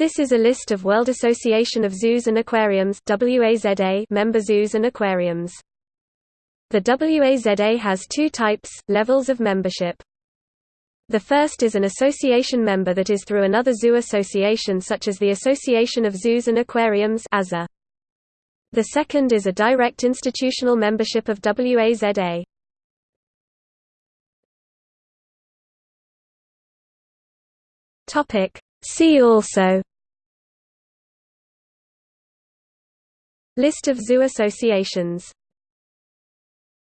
This is a list of World Association of Zoos and Aquariums member zoos and aquariums. The WAZA has two types, levels of membership. The first is an association member that is through another zoo association such as the Association of Zoos and Aquariums The second is a direct institutional membership of WAZA. See also List of zoo associations